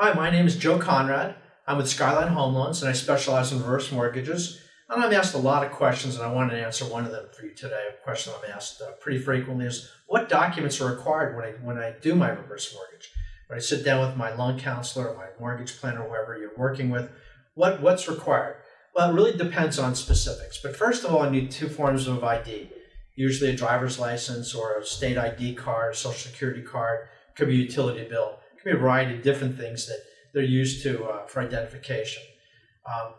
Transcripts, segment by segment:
Hi, my name is Joe Conrad. I'm with Skyline Home Loans and I specialize in reverse mortgages. And I'm asked a lot of questions and I wanted to answer one of them for you today. A question I'm asked uh, pretty frequently is what documents are required when I, when I do my reverse mortgage? When I sit down with my loan counselor or my mortgage planner, whoever you're working with, what, what's required? Well, it really depends on specifics. But first of all, I need two forms of ID, usually a driver's license or a state ID card, social security card, could be a utility bill be a variety of different things that they're used to uh, for identification. Um,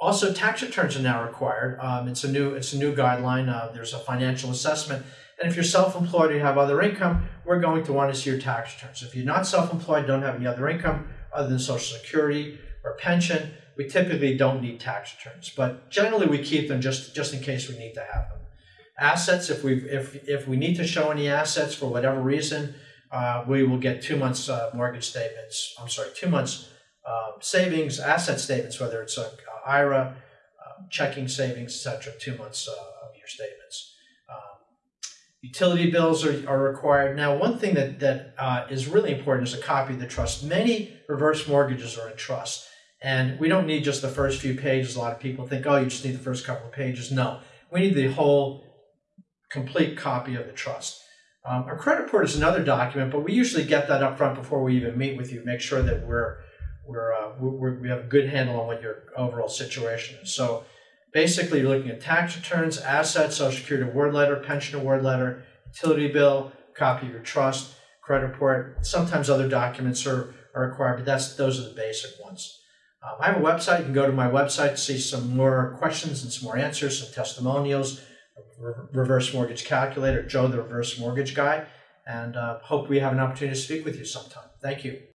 also, tax returns are now required. Um, it's a new it's a new guideline. Uh, there's a financial assessment, and if you're self-employed or you have other income, we're going to want to see your tax returns. If you're not self-employed, don't have any other income other than Social Security or pension, we typically don't need tax returns. But generally, we keep them just just in case we need to have them. Assets, if we if if we need to show any assets for whatever reason, uh, we will get two months uh, mortgage statements. I'm sorry, two months um, savings, asset statements, whether it's a, a IRA, um, checking savings, etc. Two months uh, of your statements. Um, utility bills are, are required. Now, one thing that that uh, is really important is a copy of the trust. Many reverse mortgages are in trust, and we don't need just the first few pages. A lot of people think, oh, you just need the first couple of pages. No, we need the whole complete copy of the trust. Um, a credit report is another document, but we usually get that up front before we even meet with you. Make sure that we're we're, uh, we're we have a good handle on what your overall situation is. So basically, you're looking at tax returns, assets, Social Security award letter, pension award letter, utility bill, copy of your trust, credit report. Sometimes other documents are, are required, but that's those are the basic ones. Um, I have a website. You can go to my website to see some more questions and some more answers, some testimonials reverse mortgage calculator, Joe the reverse mortgage guy, and uh, hope we have an opportunity to speak with you sometime. Thank you.